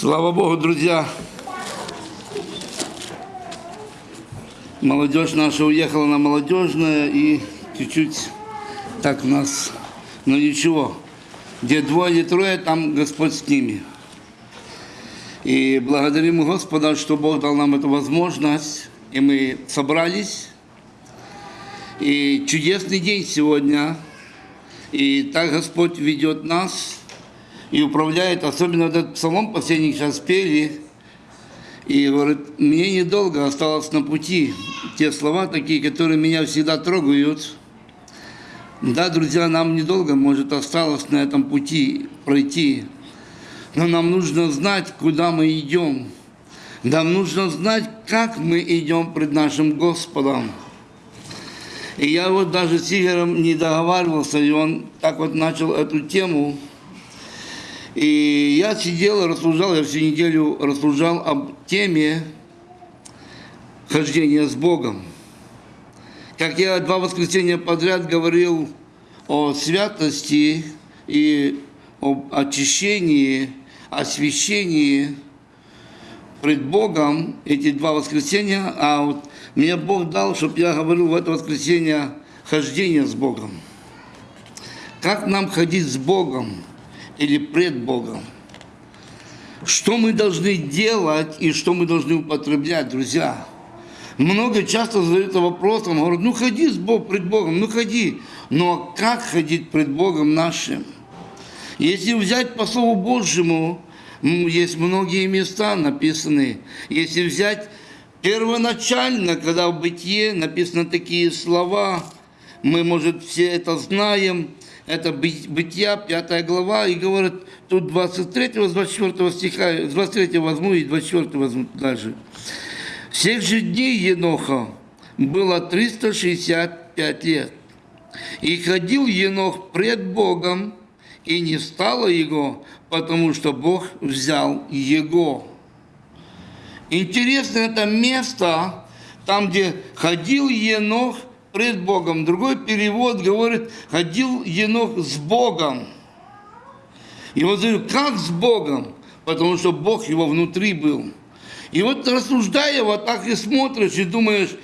Слава Богу, друзья. Молодежь наша уехала на молодежное и чуть-чуть так у нас, но ничего. Где двое или трое, там Господь с ними. И благодарим Господа, что Бог дал нам эту возможность, и мы собрались. И чудесный день сегодня. И так Господь ведет нас и управляет, особенно этот псалом последний сейчас пели, и говорит, мне недолго осталось на пути. Те слова такие, которые меня всегда трогают. Да, друзья, нам недолго, может, осталось на этом пути пройти. Но нам нужно знать, куда мы идем. Нам нужно знать, как мы идем пред нашим Господом. И я вот даже с Игорем не договаривался, и он так вот начал эту тему – и я сидел и рассуждал, я всю неделю рассуждал об теме хождения с Богом. Как я два воскресенья подряд говорил о святости и об очищении, освящении пред Богом эти два воскресенья, а вот мне Бог дал, чтобы я говорил в это воскресенье хождение с Богом. Как нам ходить с Богом? Или пред Богом. Что мы должны делать и что мы должны употреблять, друзья? Много часто задаются вопросом, говорят, ну ходи с Богом, пред Богом, ну ходи. Но как ходить пред Богом нашим? Если взять по Слову Божьему, есть многие места написаны. Если взять первоначально, когда в Бытие написаны такие слова, мы, может, все это знаем, это Бытия, 5 глава, и говорит, тут 23, 24 стиха, 23 возьму и 24 возьму дальше. Всех же дней Еноха было 365 лет. И ходил Енох пред Богом, и не стало его, потому что Бог взял его. Интересно это место, там, где ходил Енох пред Богом. Другой перевод говорит, ходил Енох с Богом. И вот говорю, как с Богом? Потому что Бог его внутри был. И вот рассуждая, вот так и смотришь, и думаешь,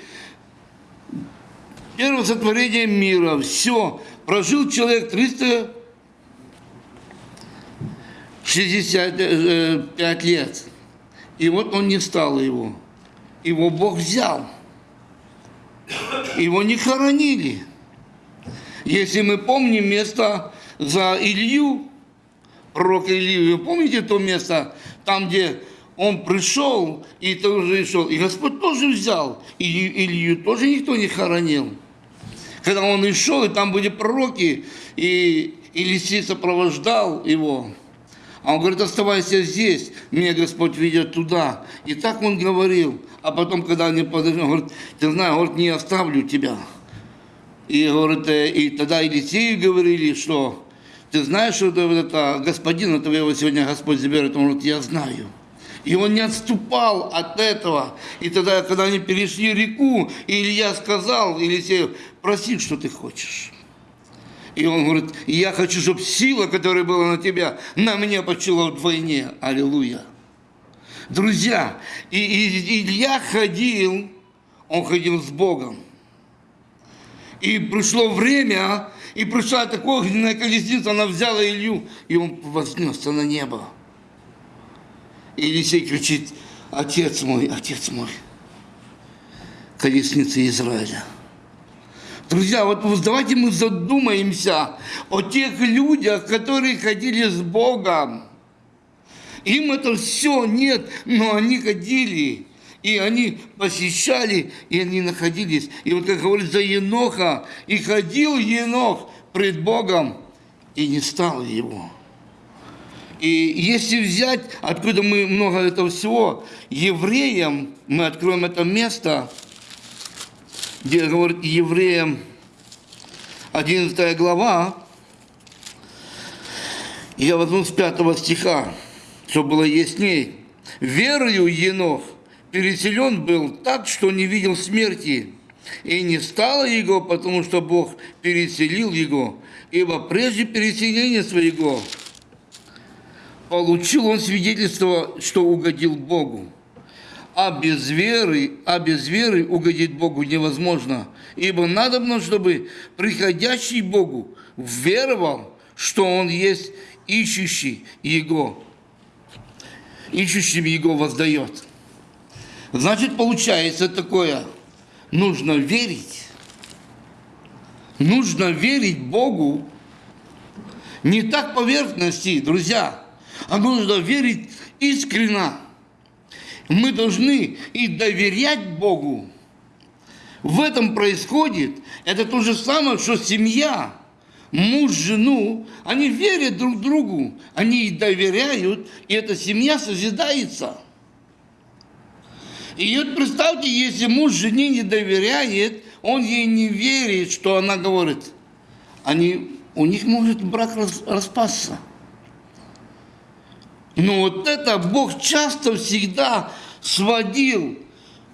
первое сотворение мира, все, прожил человек 365 лет. И вот он не стал его. Его Бог взял его не хоронили. Если мы помним место за Илью, пророк Илью, вы помните то место, там, где он пришел и тоже шел, и Господь тоже взял, и Илью тоже никто не хоронил. Когда он и шел, и там были пророки, и Елисей сопровождал его. А он говорит, оставайся здесь, меня Господь ведет туда. И так он говорил. А потом, когда они подошли, он говорит, ты знаешь, говорит, не оставлю тебя. И, говорит, э, и тогда Елисею говорили, что ты знаешь, что это, это господина твоего сегодня Господь заберет. Он говорит, я знаю. И он не отступал от этого. И тогда, когда они перешли реку, Илья сказал Елисею, проси, что ты хочешь. И он говорит, я хочу, чтобы сила, которая была на тебя, на меня почила вдвойне. Аллилуйя. Друзья, и, и Илья ходил, он ходил с Богом. И пришло время, и пришла такая огненная колесница, она взяла Илью, и он вознесся на небо. И Елисей кричит, отец мой, отец мой, колесница Израиля. Друзья, вот давайте мы задумаемся о тех людях, которые ходили с Богом. Им это все нет, но они ходили. И они посещали, и они находились. И вот как говорит за Еноха, и ходил Енох пред Богом, и не стал его. И если взять, откуда мы много этого всего, евреям, мы откроем это место, где говорит евреям 11 глава, я возьму с 5 стиха, чтобы было ясней. «Верою Енох переселен был так, что не видел смерти, и не стало его, потому что Бог переселил его, ибо прежде переселения своего получил он свидетельство, что угодил Богу. А без веры, а без веры угодить Богу невозможно. Ибо надобно, чтобы приходящий Богу веровал, что Он есть ищущий Его, ищущим Его воздает. Значит, получается такое, нужно верить. Нужно верить Богу не так поверхности, друзья, а нужно верить искренно. Мы должны и доверять Богу. В этом происходит, это то же самое, что семья, муж, жену, они верят друг другу, они и доверяют, и эта семья созидается. И вот представьте, если муж жене не доверяет, он ей не верит, что она говорит, они, у них может брак распасться. Но вот это Бог часто всегда сводил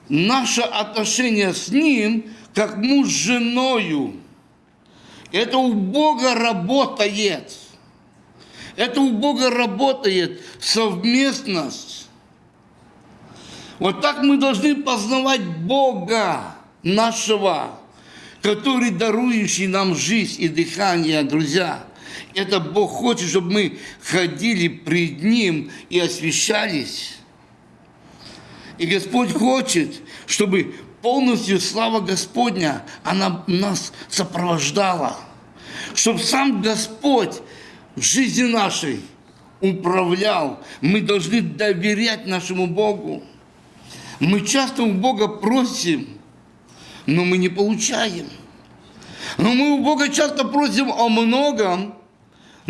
наше отношение с Ним, как муж с женою. Это у Бога работает. Это у Бога работает совместность. Вот так мы должны познавать Бога нашего, который дарующий нам жизнь и дыхание, друзья. Это Бог хочет, чтобы мы ходили пред Ним и освящались. И Господь хочет, чтобы полностью слава Господня, она нас сопровождала. Чтобы сам Господь в жизни нашей управлял. Мы должны доверять нашему Богу. Мы часто у Бога просим, но мы не получаем. Но мы у Бога часто просим о многом,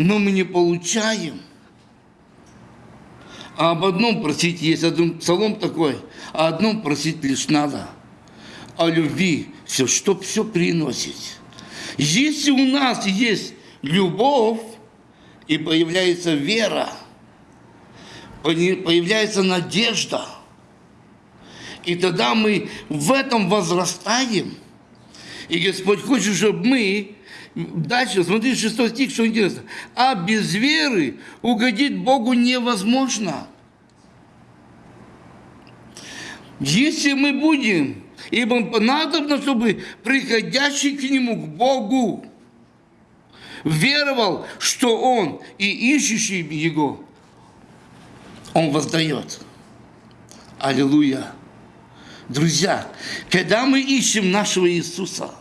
но мы не получаем. А об одном просить есть один псалом такой, а одном просить лишь надо. О любви, все, что все приносить. Если у нас есть любовь, и появляется вера, появляется надежда, и тогда мы в этом возрастаем. И Господь хочет, чтобы мы Дальше, смотрите, шестой стих, что интересно. А без веры угодить Богу невозможно. Если мы будем, ибо надобно, чтобы приходящий к Нему, к Богу, веровал, что Он и ищущий Его, Он воздает. Аллилуйя. Друзья, когда мы ищем нашего Иисуса –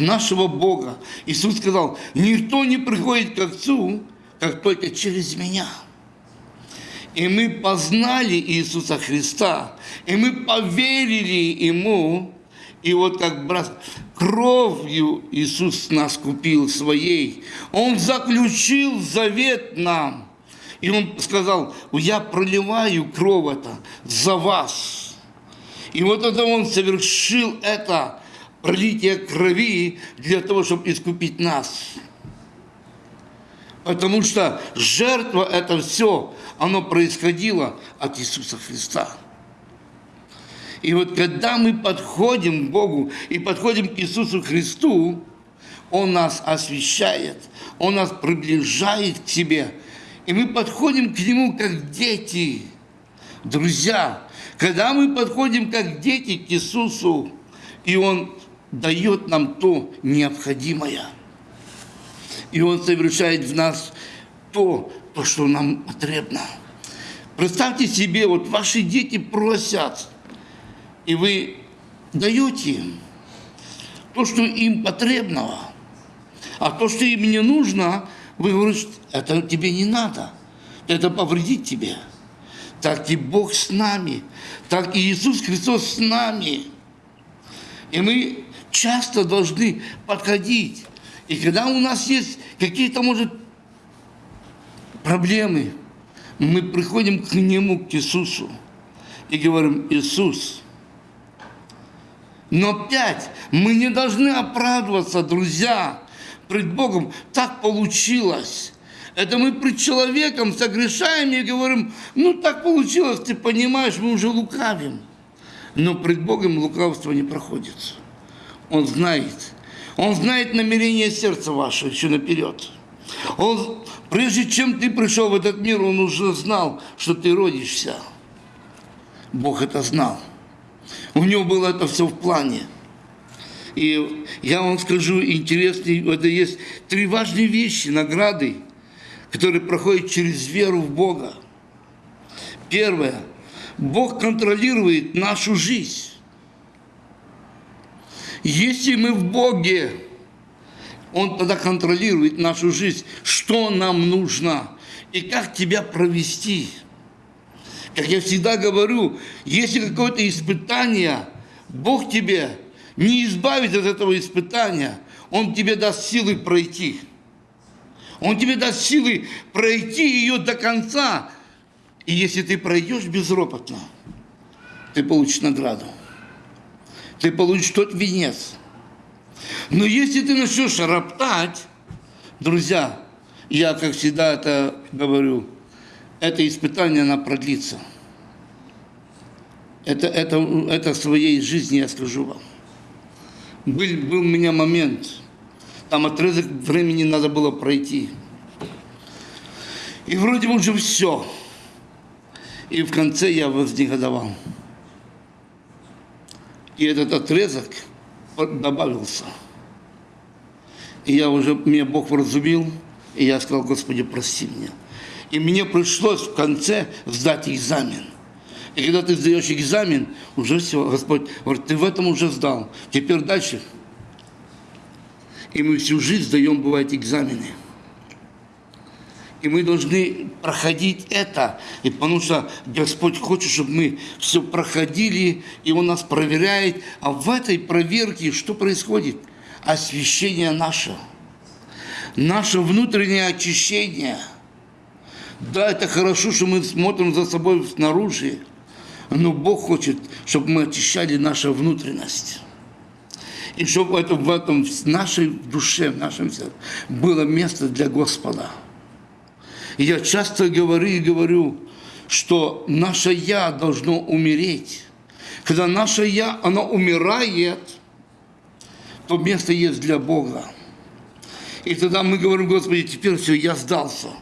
нашего Бога. Иисус сказал, никто не приходит к Отцу, как только через меня. И мы познали Иисуса Христа, и мы поверили Ему, и вот как брат, кровью Иисус нас купил своей. Он заключил завет нам. И Он сказал, я проливаю кровь это за вас. И вот это Он совершил это пролитие крови для того, чтобы искупить нас. Потому что жертва это все, оно происходило от Иисуса Христа. И вот когда мы подходим к Богу и подходим к Иисусу Христу, Он нас освещает, Он нас приближает к себе. И мы подходим к Нему как дети. Друзья, когда мы подходим как дети к Иисусу, и Он дает нам то необходимое. И Он совершает в нас то, то, что нам потребно. Представьте себе, вот ваши дети просят, и вы даете им то, что им потребного. А то, что им не нужно, вы говорите, это тебе не надо, это повредит тебе. Так и Бог с нами, так и Иисус Христос с нами. И мы часто должны подходить. И когда у нас есть какие-то, может, проблемы, мы приходим к Нему, к Иисусу, и говорим, Иисус. Но опять, мы не должны оправдываться, друзья, пред Богом. Так получилось. Это мы пред человеком согрешаем и говорим, ну так получилось, ты понимаешь, мы уже лукавим. Но пред Богом лукавство не проходит. Он знает. Он знает намерение сердца вашего еще наперед. Он, прежде чем ты пришел в этот мир, он уже знал, что ты родишься. Бог это знал. У него было это все в плане. И я вам скажу, интересный, это есть три важные вещи, награды, которые проходят через веру в Бога. Первое. Бог контролирует нашу жизнь. Если мы в Боге, Он тогда контролирует нашу жизнь, что нам нужно и как тебя провести. Как я всегда говорю, если какое-то испытание, Бог тебе не избавит от этого испытания, Он тебе даст силы пройти. Он тебе даст силы пройти ее до конца. И если ты пройдешь безропотно, ты получишь награду. Ты получишь тот венец. Но если ты начнешь роптать, друзья, я, как всегда это говорю, это испытание, оно продлится. Это, это, это в своей жизни я скажу вам. Был, был у меня момент, там отрезок времени надо было пройти. И вроде бы уже все. И в конце я вознегодовал. И этот отрезок добавился. И я уже, меня Бог вразумил, и я сказал, Господи, прости меня. И мне пришлось в конце сдать экзамен. И когда ты сдаешь экзамен, уже все, Господь говорит, ты в этом уже сдал. Теперь дальше. И мы всю жизнь сдаем, бывает, экзамены. И мы должны проходить это, и потому что Господь хочет, чтобы мы все проходили, и Он нас проверяет. А в этой проверке что происходит? Освящение наше. Наше внутреннее очищение. Да, это хорошо, что мы смотрим за собой снаружи, но Бог хочет, чтобы мы очищали нашу внутренность. И чтобы в этом в нашей душе, в нашем сердце было место для Господа. И я часто говорю и говорю, что наше «я» должно умереть. Когда наше «я», оно умирает, то место есть для Бога. И тогда мы говорим, Господи, теперь все, я сдался –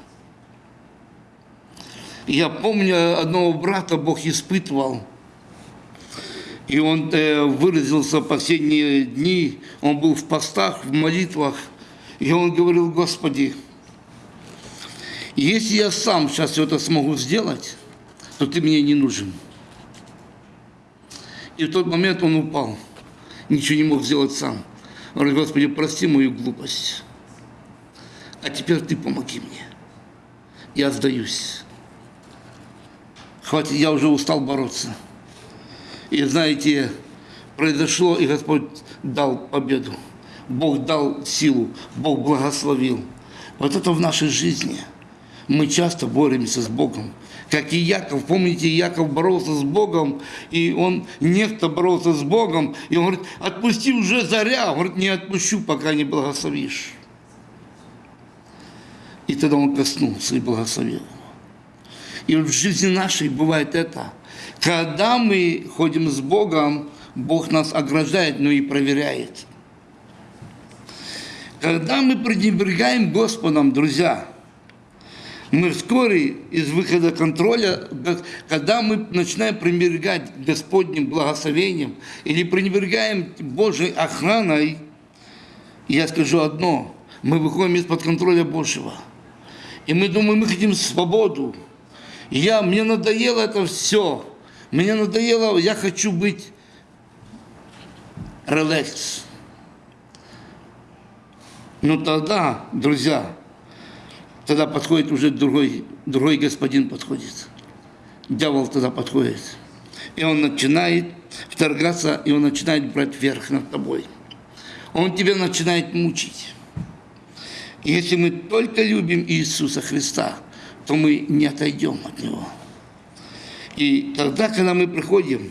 я помню, одного брата Бог испытывал, и он э, выразился последние дни, он был в постах, в молитвах, и он говорил, Господи, если я сам сейчас это смогу сделать, то ты мне не нужен. И в тот момент он упал, ничего не мог сделать сам. Он говорит, Господи, прости мою глупость, а теперь ты помоги мне. Я сдаюсь. Хватит, я уже устал бороться. И знаете, произошло, и Господь дал победу. Бог дал силу, Бог благословил. Вот это в нашей жизни. Мы часто боремся с Богом. Как и Яков, помните, Яков боролся с Богом, и он некто боролся с Богом, и он говорит, отпусти уже заря, он говорит, не отпущу, пока не благословишь. И тогда он коснулся и благословил. И в жизни нашей бывает это. Когда мы ходим с Богом, Бог нас ограждает, но и проверяет. Когда мы пренебрегаем Господом, друзья, мы вскоре из выхода контроля, когда мы начинаем пренебрегать Господним благословением или пренебрегаем Божьей охраной, я скажу одно, мы выходим из-под контроля Божьего. И мы думаем, мы хотим свободу, я, мне надоело это все. Мне надоело, я хочу быть релакс. Но тогда, друзья, тогда подходит уже другой, другой господин подходит. Дьявол тогда подходит. И он начинает вторгаться, и он начинает брать верх над тобой. Он тебя начинает мучить. Если мы только любим Иисуса Христа – то мы не отойдем от Него. И тогда, когда мы приходим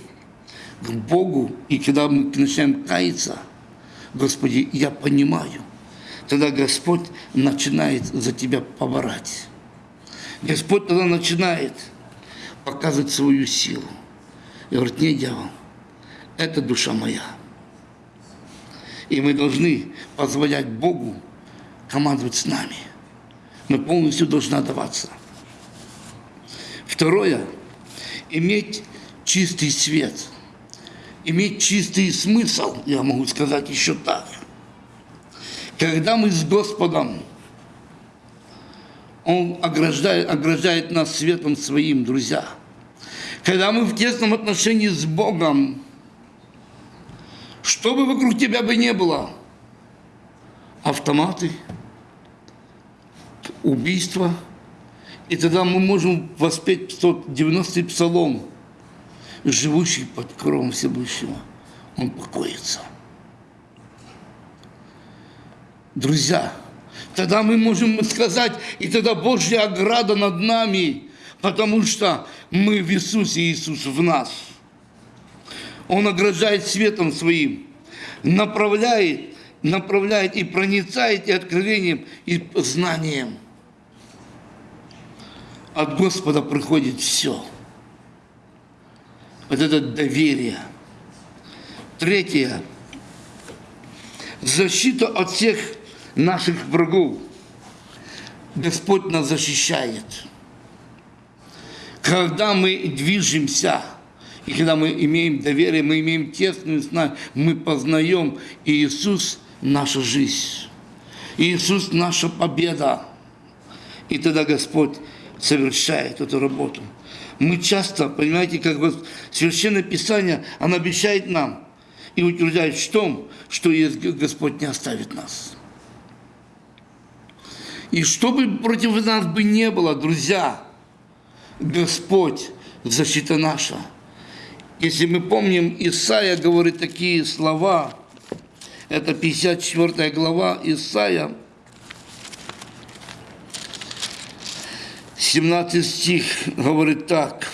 к Богу, и когда мы начинаем каяться, Господи, я понимаю, тогда Господь начинает за тебя поворать. Господь тогда начинает показывать свою силу. И говорит, не, дьявол, это душа моя. И мы должны позволять Богу командовать с нами – но полностью должна даваться. Второе – иметь чистый свет, иметь чистый смысл, я могу сказать еще так. Когда мы с Господом, Он ограждает, ограждает нас светом своим, друзья. Когда мы в тесном отношении с Богом, что бы вокруг тебя бы не было, автоматы, убийства, и тогда мы можем воспеть 190-й псалом, живущий под кровом Всевышнего, он покоится. Друзья, тогда мы можем сказать, и тогда Божья ограда над нами, потому что мы в Иисусе, Иисус в нас – он ограждает светом своим, направляет, направляет и проницает и откровением, и знанием. От Господа приходит все. Вот это доверие. Третье. Защита от всех наших врагов. Господь нас защищает. Когда мы движемся – и когда мы имеем доверие, мы имеем тесную знание, мы познаем Иисус – наша жизнь. Иисус – наша победа. И тогда Господь совершает эту работу. Мы часто, понимаете, как вот Священное Писание, оно обещает нам и утверждает в том, что Господь не оставит нас. И что бы против нас бы не было, друзья, Господь – защита наша – если мы помним, Исаия говорит такие слова, это 54 глава Исаия, 17 стих говорит так.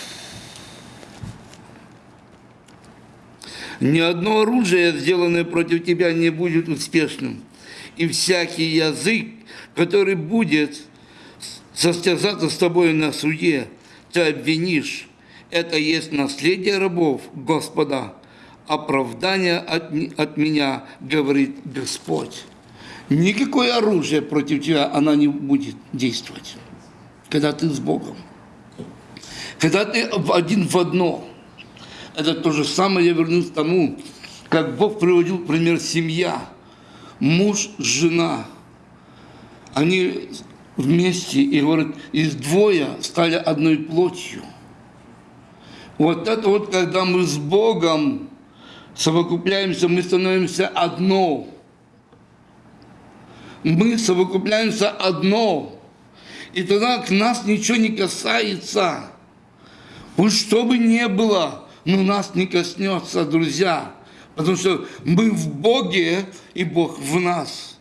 «Ни одно оружие, сделанное против тебя, не будет успешным, и всякий язык, который будет состязаться с тобой на суде, ты обвинишь, это есть наследие рабов Господа, оправдание от, от меня, говорит Господь. Никакое оружие против тебя, она не будет действовать, когда ты с Богом. Когда ты один в одно. Это то же самое, я вернусь к тому, как Бог приводил пример семья. Муж, жена. Они вместе, и говорят, из двое стали одной плотью – вот это вот, когда мы с Богом совокупляемся, мы становимся одно. Мы совокупляемся одно. И тогда к нас ничего не касается. Пусть что бы ни было, но нас не коснется, друзья. Потому что мы в Боге, и Бог в нас.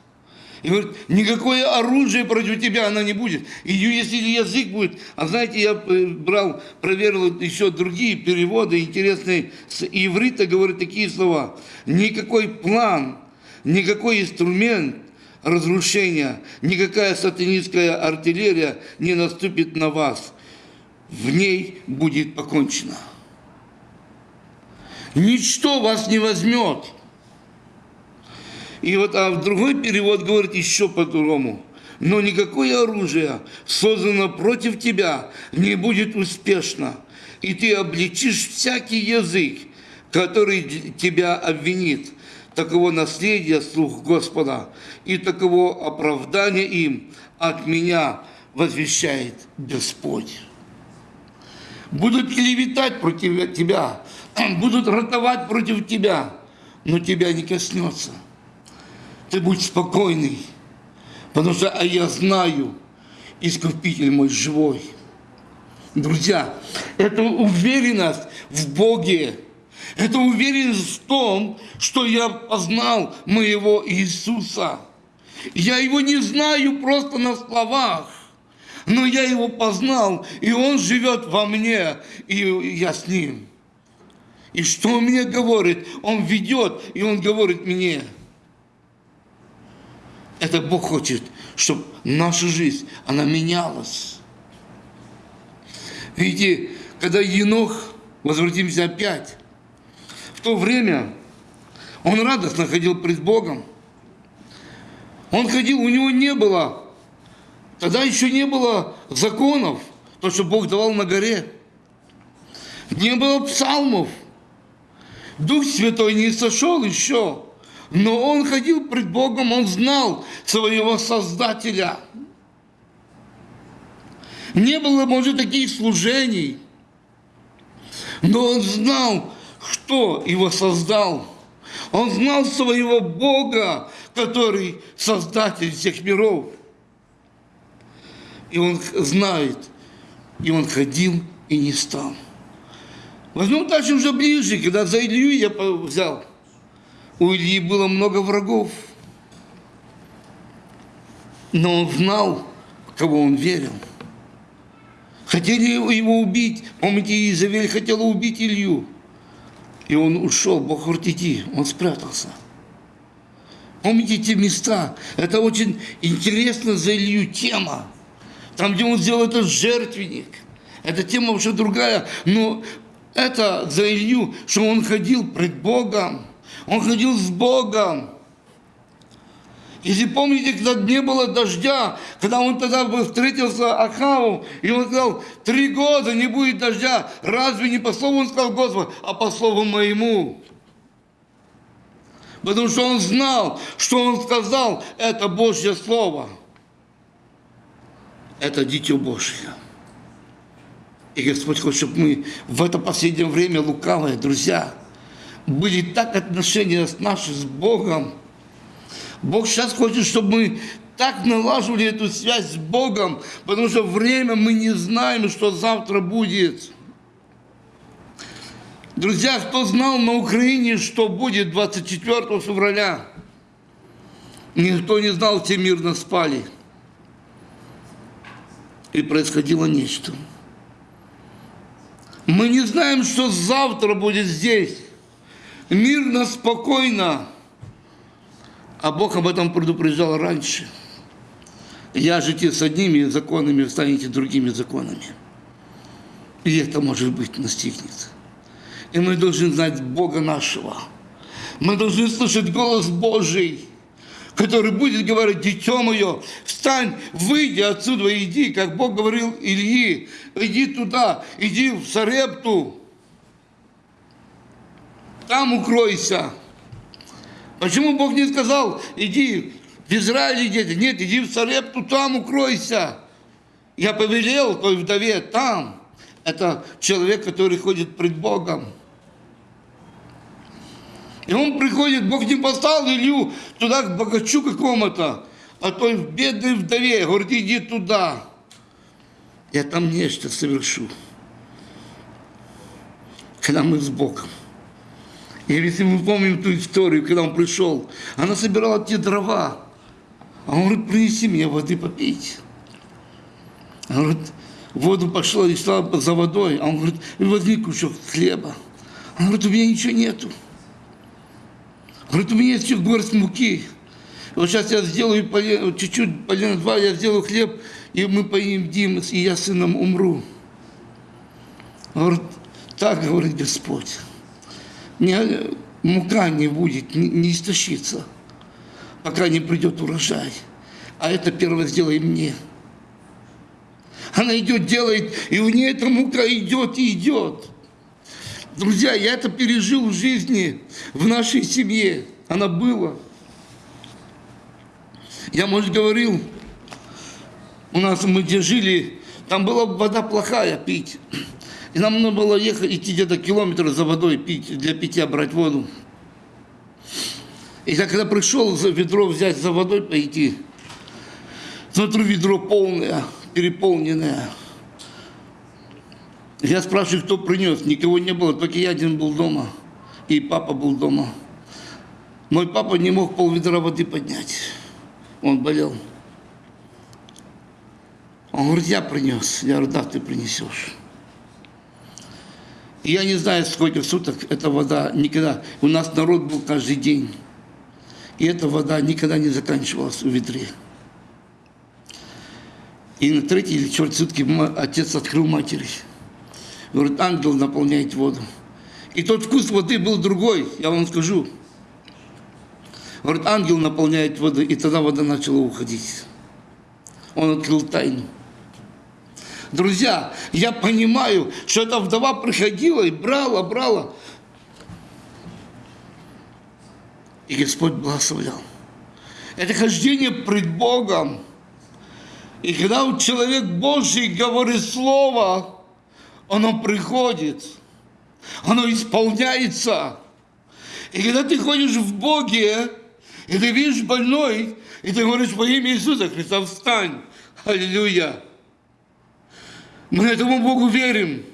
И говорит, никакое оружие против тебя она не будет. И если язык будет, а знаете, я э, брал, проверил еще другие переводы интересные, с иврита говорят такие слова. Никакой план, никакой инструмент разрушения, никакая сатанинская артиллерия не наступит на вас. В ней будет покончено. Ничто вас не возьмет. И вот а другой перевод говорит еще по-другому. Но никакое оружие, создано против тебя, не будет успешно. И ты обличишь всякий язык, который тебя обвинит. Таково наследие слух Господа, и таково оправдание им от меня возвещает Господь. Будут клеветать против тебя, будут ротовать против тебя, но тебя не коснется – ты будь спокойный, потому что а я знаю, Искупитель мой живой. Друзья, это уверенность в Боге, это уверенность в том, что я познал моего Иисуса. Я его не знаю просто на словах, но я его познал, и он живет во мне, и я с ним. И что он мне говорит? Он ведет, и он говорит мне – это Бог хочет, чтобы наша жизнь, она менялась. Видите, когда Енох, возвратимся опять, в то время он радостно ходил пред Богом. Он ходил, у него не было Тогда еще не было законов, то, что Бог давал на горе. Не было псалмов. Дух Святой не сошел еще. Но он ходил пред Богом, он знал своего Создателя. Не было, может, таких служений. Но он знал, кто его создал. Он знал своего Бога, который создатель всех миров. И он знает, и он ходил и не стал. Возьмем дальше уже ближе, когда за Илью я взял. У Ильи было много врагов. Но он знал, кого он верил. Хотели его убить. Помните, Изавель хотела убить Илью. И он ушел, Бог иди. Он спрятался. Помните те места? Это очень интересно за Илью тема. Там, где он сделал этот жертвенник. Эта тема уже другая. Но это за Илью, что он ходил пред Богом. Он ходил с Богом. Если помните, когда не было дождя, когда он тогда встретился Ахаву, и он сказал, три года не будет дождя, разве не по слову он сказал Господу, а по слову моему? Потому что он знал, что он сказал, это Божье Слово. Это Дитё Божье. И Господь хочет, чтобы мы в это последнее время лукавые, друзья, были так отношения наши с Богом, Бог сейчас хочет, чтобы мы так налаживали эту связь с Богом, потому что время мы не знаем, что завтра будет. Друзья, кто знал на Украине, что будет 24 февраля? Никто не знал, все мирно спали. И происходило нечто. Мы не знаем, что завтра будет здесь. Мирно, спокойно. А Бог об этом предупреждал раньше. Я жите с одними законами, станете другими законами. И это, может быть, настигнет. И мы должны знать Бога нашего. Мы должны слышать голос Божий, который будет говорить, дитё мое, встань, выйди отсюда, иди, как Бог говорил Ильи, иди туда, иди в Сарепту, там укройся. Почему Бог не сказал, иди в Израиль дети? Нет, иди в Сарепту, там укройся. Я повелел той вдове там. Это человек, который ходит пред Богом. И он приходит, Бог не послал Илью туда к богачу какому-то, а той бедной вдове, говорит, иди туда. Я там нечто совершу. Когда мы с Богом. И если мы помним ту историю, когда он пришел, она собирала те дрова. А он говорит, принеси мне воды попить. Она говорит, воду пошла и стала за водой. А он говорит, возьми кусок хлеба. Она говорит, у меня ничего нету. Говорит, у меня есть еще горсть муки. Вот сейчас я сделаю чуть-чуть, полено два, я сделаю хлеб, и мы поедим, и я сыном умру. Говорит, так говорит Господь не, мука не будет, не, не истощится, пока не придет урожай. А это первое сделай мне. Она идет, делает, и у нее эта мука идет и идет. Друзья, я это пережил в жизни, в нашей семье. Она была. Я, может, говорил, у нас мы где жили, там была вода плохая пить. И нам нужно было ехать, идти где-то километр за водой, пить, для питья брать воду. И я когда пришел за ведро взять за водой пойти, смотрю, ведро полное, переполненное. Я спрашиваю, кто принес. Никого не было, только я один был дома. И папа был дома. Мой папа не мог пол ведра воды поднять. Он болел. Он говорит, я принес. Я говорю, да, ты принесешь. Я не знаю, сколько суток эта вода никогда... У нас народ был каждый день. И эта вода никогда не заканчивалась в ведре. И на третий или четвертый сутки отец открыл матери. Говорит, ангел наполняет воду. И тот вкус воды был другой, я вам скажу. Говорит, ангел наполняет воду, и тогда вода начала уходить. Он открыл тайну. Друзья, я понимаю, что эта вдова приходила и брала, брала. И Господь благословлял. Это хождение пред Богом. И когда человек Божий говорит Слово, оно приходит, оно исполняется. И когда ты ходишь в Боге, и ты видишь больной, и ты говоришь во имя Иисуса Христа, встань. Аллилуйя. Мы этому Богу верим.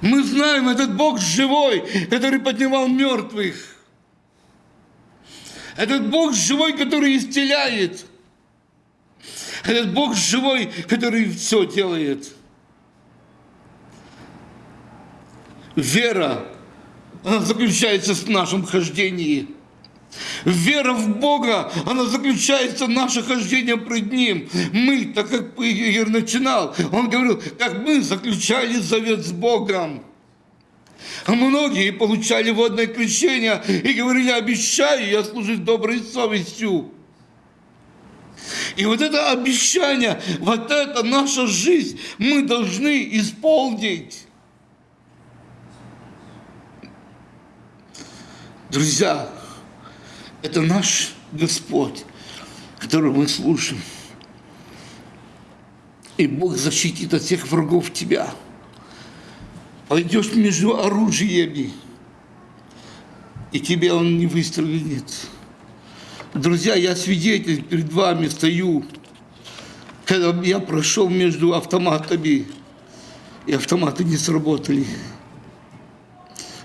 Мы знаем, этот Бог живой, который поднимал мертвых. Этот Бог живой, который исцеляет. Этот Бог живой, который все делает. Вера, она заключается в нашем хождении. Вера в Бога, она заключается в наше хождение пред Ним. Мы, так как Игорь начинал, он говорил, как мы заключали завет с Богом. А многие получали водное крещение и говорили, обещаю я служить доброй совестью. И вот это обещание, вот это наша жизнь, мы должны исполнить. Друзья, это наш Господь, которого мы слушаем. И Бог защитит от всех врагов тебя. Пойдешь между оружиями, и тебе он не выстрелит. Друзья, я свидетель перед вами стою, когда я прошел между автоматами, и автоматы не сработали.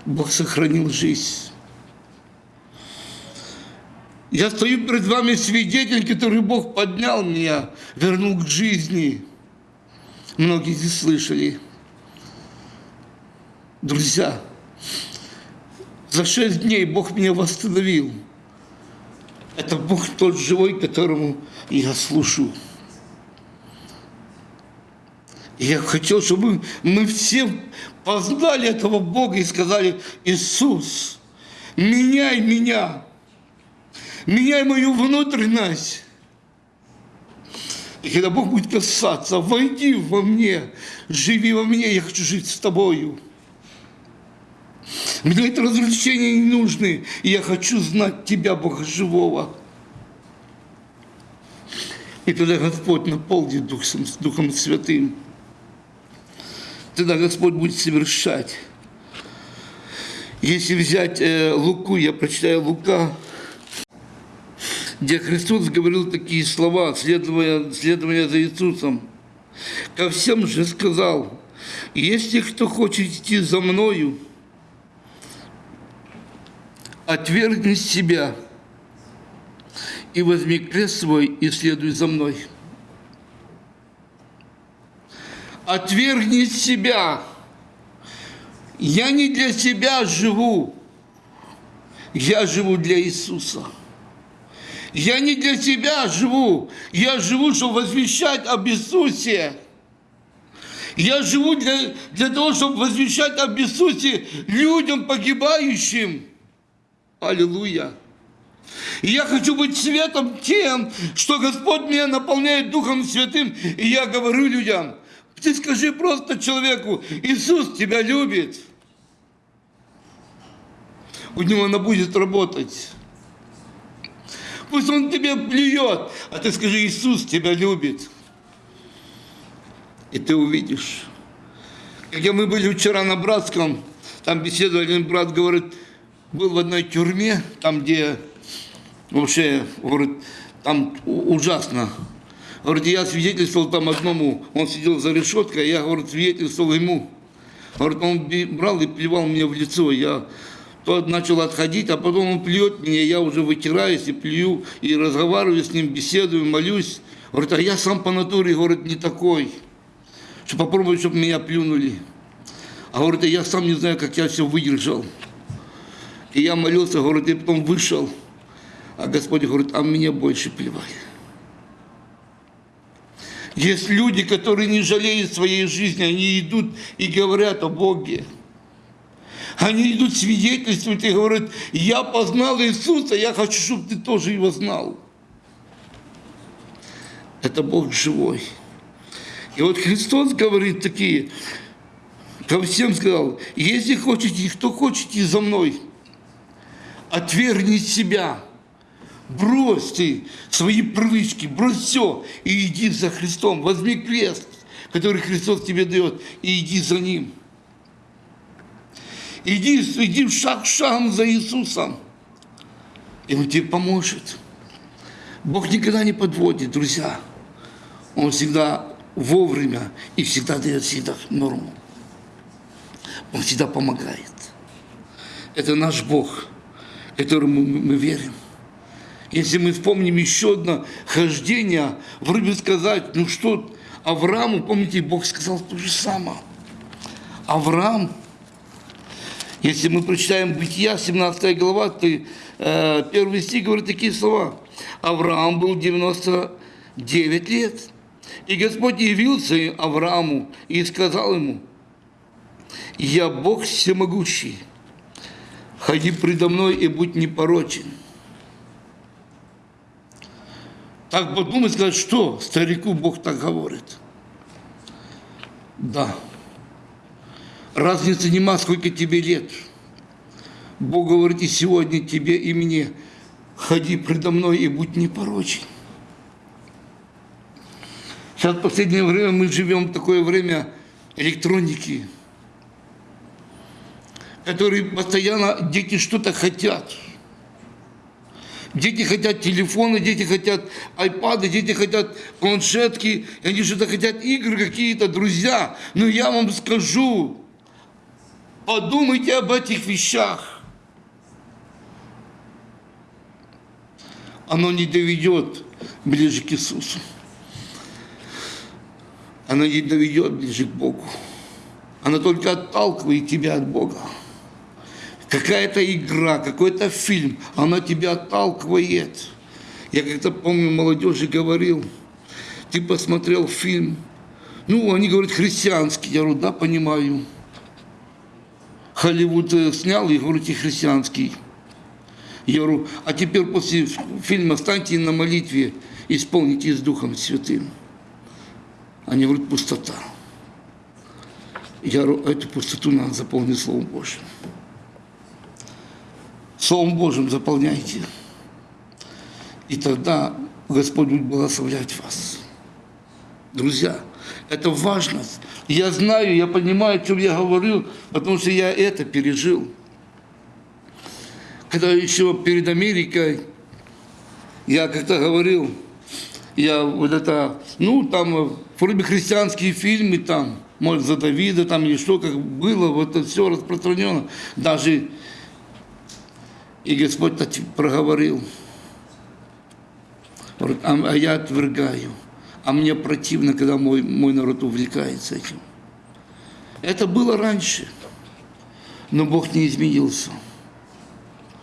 Бог сохранил жизнь. Я стою перед вами свидетель, который Бог поднял меня, вернул к жизни. Многие здесь слышали. Друзья, за шесть дней Бог меня восстановил. Это Бог тот живой, которому я служу. И я хотел, чтобы мы все познали этого Бога и сказали, Иисус, меняй меня меняй мою внутренность. И когда Бог будет касаться, войди во мне, живи во мне, я хочу жить с тобою. Мне это развлечения не нужны, и я хочу знать Тебя, Бога живого. И тогда Господь наполнит Духом, Духом Святым. Тогда Господь будет совершать. Если взять э, Луку, я прочитаю Лука, где Христос говорил такие слова, следуя, следуя за Иисусом. Ко всем же сказал, если кто хочет идти за Мною, отвергни себя и возьми крест свой и следуй за Мной. Отвергни себя. Я не для себя живу, я живу для Иисуса. Я не для себя живу, я живу, чтобы возвещать об Иисусе. Я живу для, для того, чтобы возвещать об Иисусе людям погибающим. Аллилуйя. И я хочу быть светом тем, что Господь меня наполняет Духом Святым. И я говорю людям, ты скажи просто человеку, Иисус тебя любит. У него она будет работать. Пусть он тебе плюет, а ты скажи, Иисус тебя любит. И ты увидишь. Когда мы были вчера на Братском, там беседовали, один брат говорит, был в одной тюрьме, там, где вообще, говорит, там ужасно. Говорит, я свидетельствовал там одному, он сидел за решеткой, я, говорит, свидетельствовал ему. Говорит, он брал и плевал мне в лицо. Я начал отходить, а потом он плюет меня, я уже вытираюсь и плюю, и разговариваю с ним, беседую, молюсь. Говорит, а я сам по натуре, говорит, не такой, что попробовать, чтобы меня плюнули. А говорит, а я сам не знаю, как я все выдержал. И я молился, говорит, и потом вышел. А Господь говорит, а мне больше плевать. Есть люди, которые не жалеют своей жизни, они идут и говорят о Боге. Они идут свидетельствовать и говорят, я познал Иисуса, я хочу, чтобы ты тоже его знал. Это Бог живой. И вот Христос говорит такие, ко всем сказал, если хотите, кто хочете за мной, отвергни себя, брось ты свои привычки, брось все и иди за Христом, возьми крест, который Христос тебе дает, и иди за Ним. Иди, иди шаг шагом за Иисусом, и Он тебе поможет. Бог никогда не подводит, друзья. Он всегда вовремя и всегда дает всегда норму. Он всегда помогает. Это наш Бог, которому мы верим. Если мы вспомним еще одно хождение, вроде сказать, ну что, Аврааму, помните, Бог сказал то же самое. Авраам, если мы прочитаем Бытия, 17 глава, то э, первый стих говорит такие слова. Авраам был 99 лет. И Господь явился Аврааму и сказал ему, «Я Бог всемогущий, ходи предо мной и будь непорочен». Так подумать, сказать, что старику Бог так говорит. Да. Разницы нема, сколько тебе лет. Бог говорит и сегодня тебе, и мне. Ходи предо мной и будь непорочен. Сейчас в последнее время мы живем в такое время электроники, которые постоянно дети что-то хотят – Дети хотят телефоны, дети хотят айпады, дети хотят планшетки, они что-то хотят игры какие-то, друзья. Но я вам скажу, подумайте об этих вещах. Оно не доведет ближе к Иисусу. Оно не доведет ближе к Богу. Оно только отталкивает тебя от Бога какая-то игра, какой-то фильм, она тебя отталкивает. Я как-то помню, молодежи говорил, ты посмотрел фильм, ну, они говорят, христианский. Я говорю, да, понимаю. Холливуд э, снял, и говорите, христианский. Я говорю, а теперь после фильма станьте на молитве, исполните с Духом Святым. Они говорят, пустота. Я говорю, эту пустоту надо заполнить Словом Божьим. Словом Божьим заполняйте. И тогда Господь будет благословлять вас. Друзья, это важно. Я знаю, я понимаю, о чем я говорю, потому что я это пережил. Когда еще перед Америкой, я как-то говорил, я вот это, ну, там, вроде христианские фильмы там, может, за Давида там или что, как было, вот это все распространено. Даже и Господь проговорил, а, а я отвергаю, а мне противно, когда мой, мой народ увлекается этим. Это было раньше, но Бог не изменился.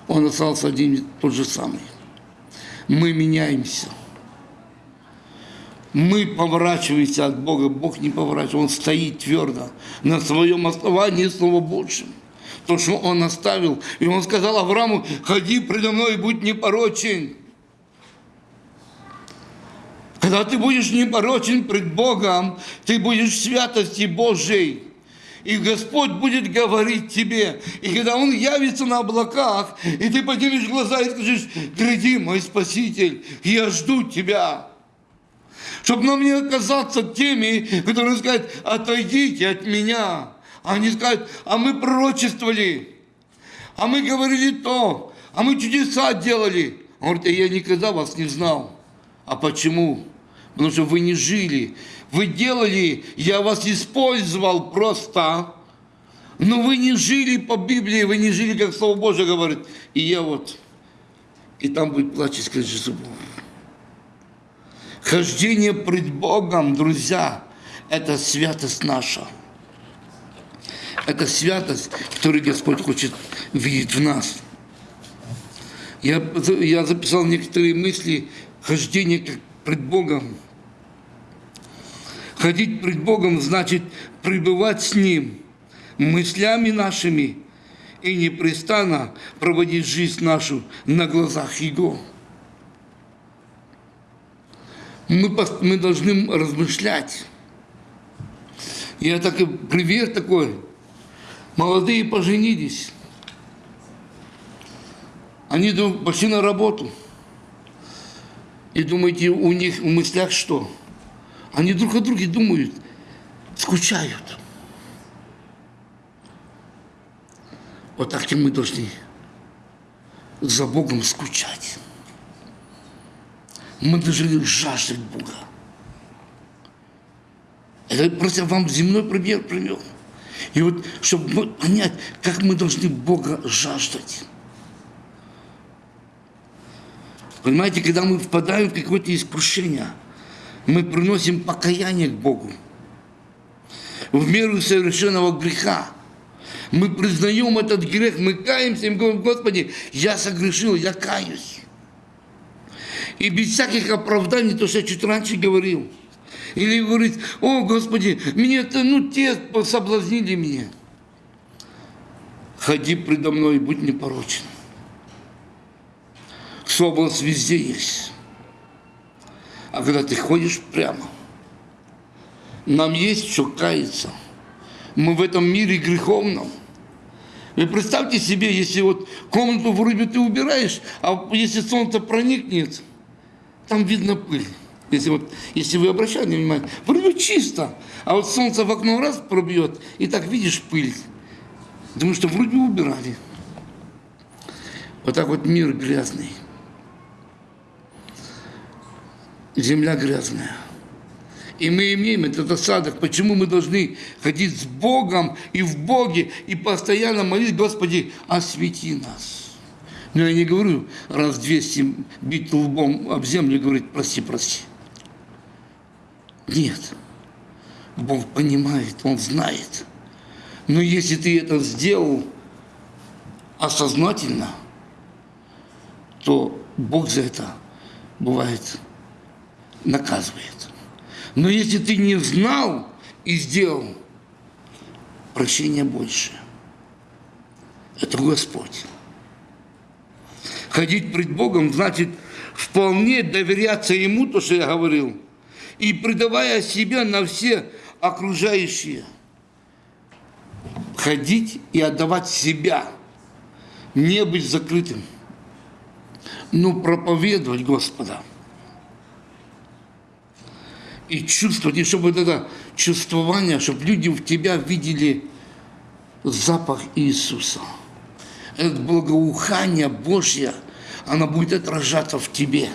Он остался один тот же самый. Мы меняемся. Мы поворачиваемся от Бога, Бог не поворачивается, Он стоит твердо на своем основании Слова Божьим то, что он оставил. И он сказал Аврааму, ходи предо мной и будь непорочен. Когда ты будешь непорочен пред Богом, ты будешь в святости Божьей. И Господь будет говорить тебе. И когда Он явится на облаках, и ты поднимешь глаза и скажешь, гряди, мой Спаситель, я жду тебя. Чтобы нам не оказаться теми, которые скажут, отойдите от меня. Они скажут, а мы пророчествовали, а мы говорили то, а мы чудеса делали. Он говорит, я никогда вас не знал. А почему? Потому что вы не жили. Вы делали, я вас использовал просто, но вы не жили по Библии, вы не жили, как Слово Божье говорит. И я вот, и там будет плач и зубов. Хождение пред Богом, друзья, это святость наша. Это святость, которую Господь хочет видеть в нас. Я, я записал некоторые мысли хождения пред Богом. Ходить пред Богом значит пребывать с Ним мыслями нашими и непрестанно проводить жизнь нашу на глазах Его. Мы, мы должны размышлять. Я так и привет такой. Молодые поженились. Они пошли на работу. И думаете, у них в мыслях что? Они друг о друге думают, скучают. Вот так и мы должны за Богом скучать. Мы должны жаждать Бога. Это просто вам земной пример привел. И вот, чтобы понять, как мы должны Бога жаждать. Понимаете, когда мы впадаем в какое-то искушение, мы приносим покаяние к Богу. В меру совершенного греха. Мы признаем этот грех, мы каемся и говорим, Господи, я согрешил, я каюсь. И без всяких оправданий, то, что я чуть раньше говорил. Или говорит, о, Господи, мне это, ну, те соблазнили меня. Ходи предо мной и будь непорочен. Соболс везде есть. А когда ты ходишь прямо, нам есть что каяться. Мы в этом мире греховном. Вы представьте себе, если вот комнату вроде ты убираешь, а если солнце проникнет, там видно пыль. Если, вот, если вы обращали внимание, вроде чисто, а вот солнце в окно раз пробьет, и так видишь пыль. Потому что вроде убирали. Вот так вот мир грязный земля грязная. И мы имеем этот осадок. Почему мы должны ходить с Богом и в Боге и постоянно молить, Господи, освети нас. Но я не говорю раз 200 бить лбом об землю и говорить, прости, прости. Нет. Бог понимает, Он знает. Но если ты это сделал осознательно, то Бог за это бывает наказывает. Но если ты не знал и сделал, прощения больше. Это Господь. Ходить пред Богом значит вполне доверяться Ему, то, что я говорил, и предавая себя на все окружающие. Ходить и отдавать себя, не быть закрытым, но проповедовать Господа – и чувствовать, и чтобы это чувствование, чтобы люди в тебя видели запах Иисуса. Это благоухание Божье, оно будет отражаться в тебе.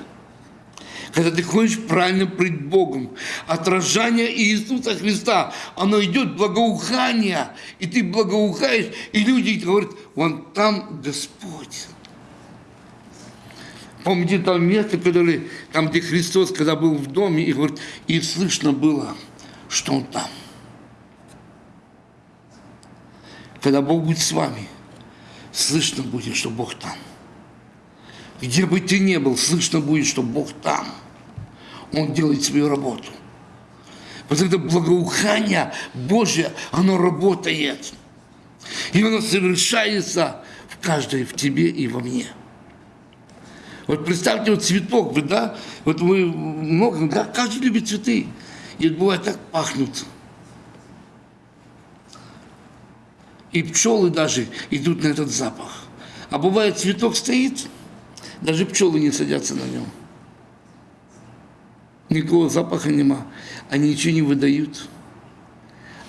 Когда ты ходишь правильно пред Богом, отражение Иисуса Христа, оно идет благоухание, и ты благоухаешь, и люди говорят, вон там Господь. Помните там место, которое, там, где Христос, когда был в доме, и говорит, и слышно было, что Он там. Когда Бог будет с вами, слышно будет, что Бог там. Где бы ты ни был, слышно будет, что Бог там. Он делает свою работу. Вот это благоухание Божье, оно работает. И оно совершается в каждой, в тебе и во мне. Вот представьте, вот цветок, да, вот вы много, да, каждый любит цветы. И бывает так пахнут. И пчелы даже идут на этот запах. А бывает цветок стоит, даже пчелы не садятся на нем. Никакого запаха нема. Они ничего не выдают.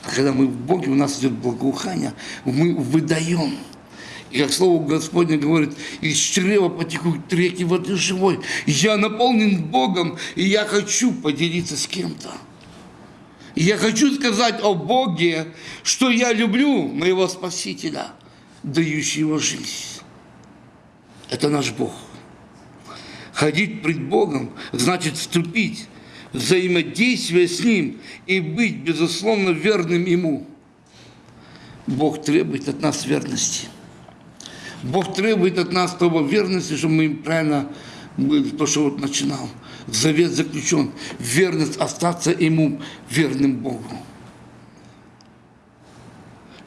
А когда мы в Боге, у нас идет благоухание, мы выдаем. Как Слово Господне говорит, из чрева потекут реки воды живой. Я наполнен Богом, и я хочу поделиться с кем-то. Я хочу сказать о Боге, что я люблю моего Спасителя, дающего жизнь. Это наш Бог. Ходить пред Богом значит вступить в взаимодействие с Ним и быть, безусловно, верным Ему. Бог требует от нас верности. Бог требует от нас того верности, чтобы мы правильно то, что вот начинал. Завет заключен. Верность остаться Ему верным Богу.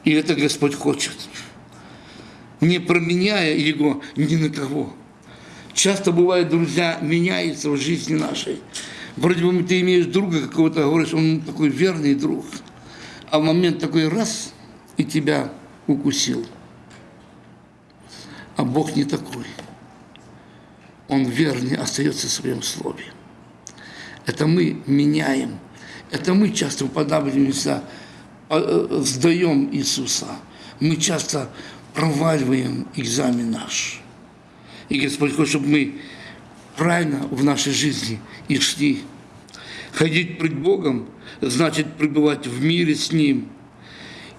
И это Господь хочет. Не променяя Его ни на кого. Часто бывает, друзья, меняется в жизни нашей. Вроде бы ты имеешь друга какого-то, говоришь, он такой верный друг. А в момент такой раз и тебя укусил. А Бог не такой. Он верный, остается в своем слове. Это мы меняем. Это мы часто уподабливаемся, э, сдаем Иисуса. Мы часто проваливаем экзамен наш. И Господь хочет, чтобы мы правильно в нашей жизни и шли. Ходить пред Богом значит пребывать в мире с Ним.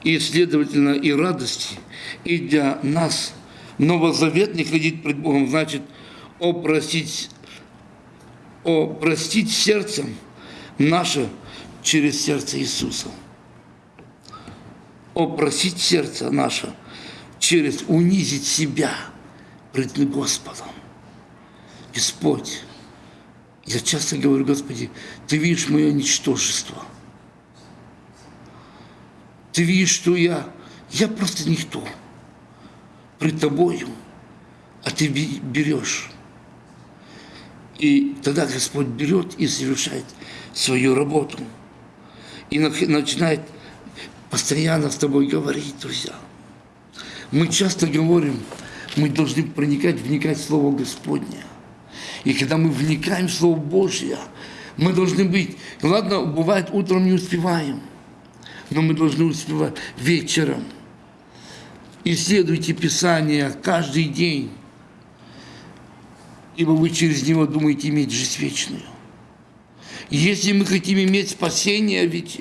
И, следовательно, и радости, и для нас новозаветный ходить пред Богом значит опросить, опростить сердцем наше через сердце Иисуса. Опросить сердце наше через унизить себя пред Господом. Господь, я часто говорю, Господи, Ты видишь мое ничтожество. Ты видишь, что я, я просто никто. Пред Тобою, а Ты берешь. И тогда Господь берет и совершает свою работу. И начинает постоянно с тобой говорить, друзья. Мы часто говорим, мы должны проникать, вникать в Слово Господне. И когда мы вникаем в Слово Божье, мы должны быть, ладно, бывает, утром не успеваем, но мы должны успевать вечером. Исследуйте Писание каждый день, ибо вы через него думаете иметь жизнь вечную. Если мы хотим иметь спасение, ведь,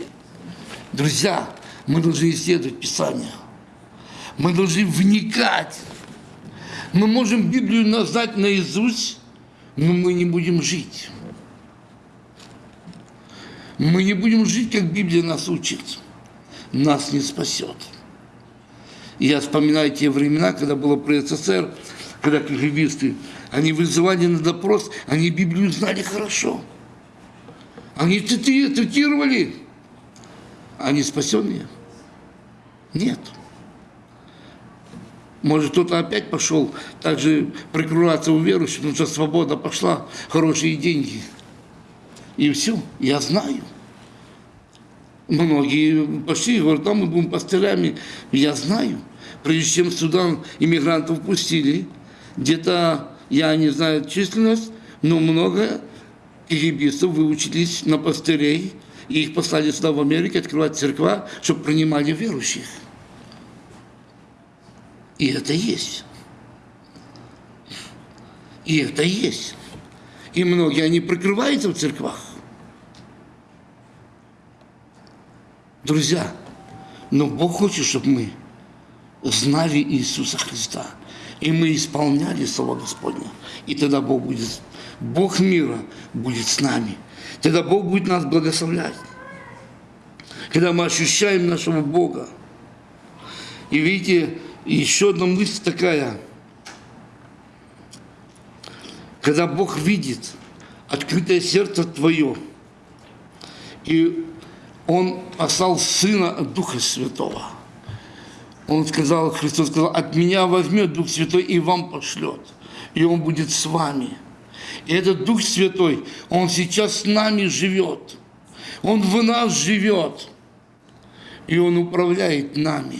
друзья, мы должны исследовать Писание. Мы должны вникать. Мы можем Библию назвать наизусть, но мы не будем жить. Мы не будем жить, как Библия нас учит. Нас не спасет. Я вспоминаю те времена, когда было при СССР, когда кгбисты, они вызывали на допрос, они Библию знали хорошо. Они цитировали. Они спасенные? Нет. Может, кто-то опять пошел также прикрываться у верующих, потому что свобода пошла, хорошие деньги. И все, я знаю. Многие пошли говорят, там мы будем пастырями. Я знаю. Прежде чем в Судан иммигрантов пустили, где-то, я не знаю численность, но много египетцев выучились на пастырей, и их послали сюда в Америку открывать церква, чтобы принимали верующих. И это есть. И это есть. И многие, они прикрываются в церквах. Друзья, но Бог хочет, чтобы мы знали Иисуса Христа. И мы исполняли Слово Господне. И тогда Бог будет, Бог мира будет с нами. Тогда Бог будет нас благословлять. Когда мы ощущаем нашего Бога. И видите, еще одна мысль такая. Когда Бог видит открытое сердце твое, и Он послал Сына Духа Святого. Он сказал, Христос сказал, от меня возьмет Дух Святой и вам пошлет. И Он будет с вами. И этот Дух Святой, Он сейчас с нами живет. Он в нас живет. И Он управляет нами.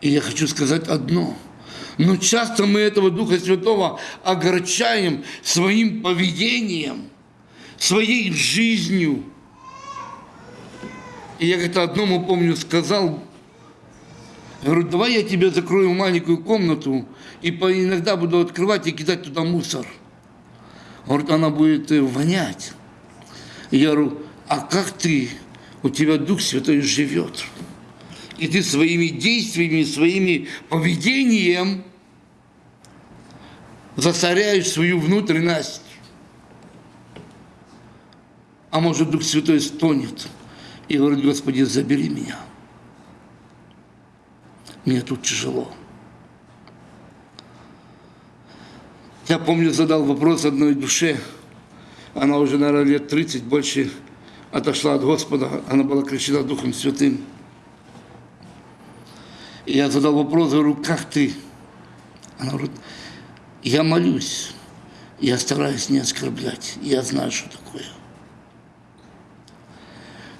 И я хочу сказать одно. Но часто мы этого Духа Святого огорчаем своим поведением, своей жизнью. И я как-то одному, помню, сказал, говорю, давай я тебе закрою маленькую комнату и иногда буду открывать и кидать туда мусор. Говорит, она будет э, вонять. Я говорю, а как ты, у тебя Дух Святой живет и ты своими действиями, своими поведением засоряешь свою внутренность. А может, Дух Святой стонет и говорит, Господи, забери меня. Мне тут тяжело. Я помню, задал вопрос одной душе. Она уже, наверное, лет 30 больше отошла от Господа. Она была крещена Духом Святым я задал вопрос, говорю, как ты? Она говорит, я молюсь. Я стараюсь не оскорблять. Я знаю, что такое.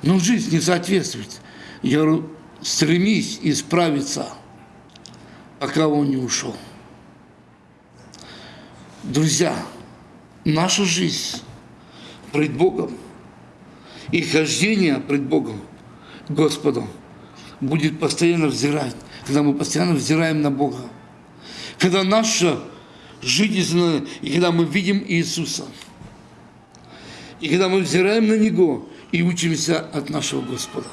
Но жизнь не соответствует. Я говорю, стремись исправиться, пока он не ушел. Друзья, наша жизнь пред Богом и хождение пред Богом, Господом, будет постоянно взирать, когда мы постоянно взираем на Бога. Когда наша жизнь, и когда мы видим Иисуса, и когда мы взираем на Него и учимся от нашего Господа.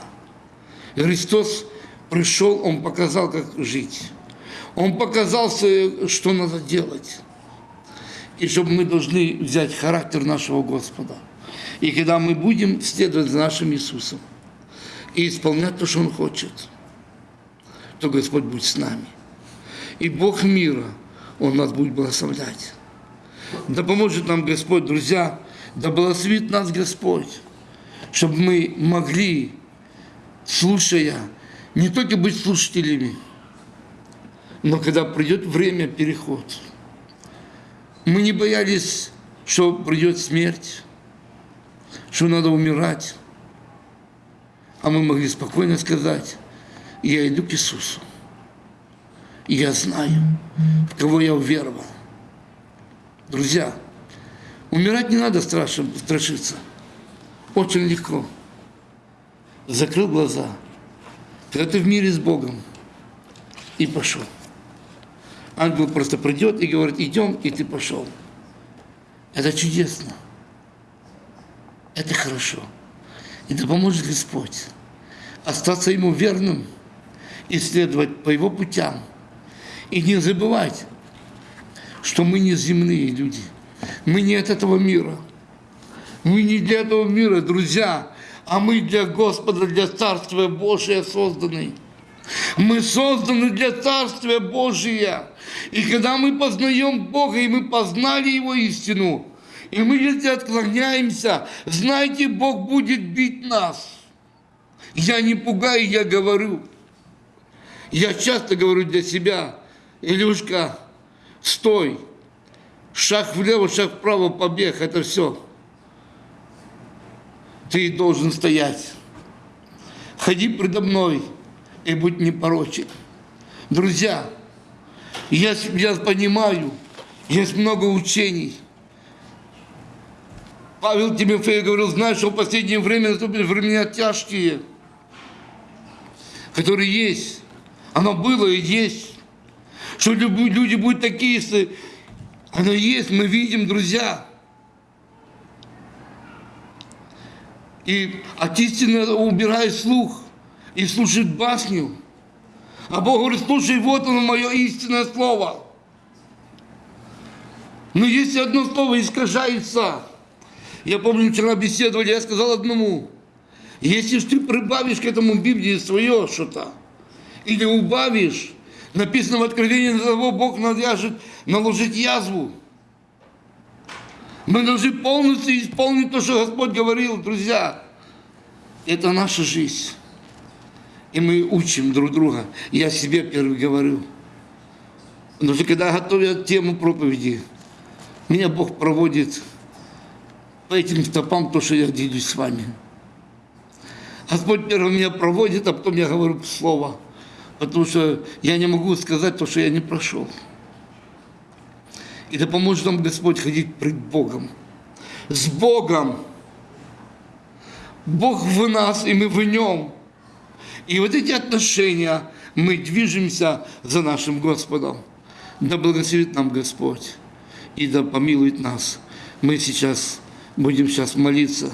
Христос пришел, Он показал, как жить. Он показал, что надо делать. И чтобы мы должны взять характер нашего Господа. И когда мы будем следовать за нашим Иисусом и исполнять то, что Он хочет, то Господь будет с нами. И Бог мира, Он нас будет благословлять. Да поможет нам Господь, друзья, да благословит нас Господь, чтобы мы могли, слушая, не только быть слушателями, но когда придет время переход, мы не боялись, что придет смерть, что надо умирать, а мы могли спокойно сказать, я иду к Иисусу. Я знаю, в кого я уверовал. Друзья, умирать не надо страшиться. Очень легко. Закрыл глаза. Когда ты в мире с Богом. И пошел. Ангел просто придет и говорит, идем, и ты пошел. Это чудесно. Это хорошо. И да поможет Господь остаться Ему верным – исследовать по его путям. И не забывать, что мы не земные люди. Мы не от этого мира. Мы не для этого мира, друзья, а мы для Господа, для Царствия Божия созданы. Мы созданы для Царствия Божия. И когда мы познаем Бога, и мы познали Его истину, и мы если отклоняемся, знайте, Бог будет бить нас. Я не пугаю, я говорю – я часто говорю для себя, Илюшка, стой, шаг влево, шаг вправо, побег, это все. Ты должен стоять. Ходи предо мной и будь непорочен. Друзья, я, я понимаю, есть много учений. Павел Тимофей говорил, знаешь, что в последнее время наступили времена тяжкие, которые есть. Оно было и есть. Что люди будут такие, если оно есть, мы видим, друзья. И от истины убирает слух и слушает басню. А Бог говорит, слушай, вот оно мое истинное слово. Но если одно слово искажается, я помню, вчера беседовали, я сказал одному, если ты прибавишь к этому Библии свое что-то, или убавишь, написано в Откровении, на того Бог навяжет наложить язву. Мы должны полностью исполнить то, что Господь говорил, друзья. Это наша жизнь. И мы учим друг друга. Я себе первый говорю. Что когда готовят тему проповеди, меня Бог проводит по этим стопам, то, что я делюсь с вами. Господь первый меня проводит, а потом я говорю слово потому что я не могу сказать то, что я не прошел. И да поможет нам Господь ходить пред Богом. С Богом. Бог в нас, и мы в Нем. И вот эти отношения мы движемся за нашим Господом. Да благословит нам Господь и да помилует нас. Мы сейчас будем сейчас молиться.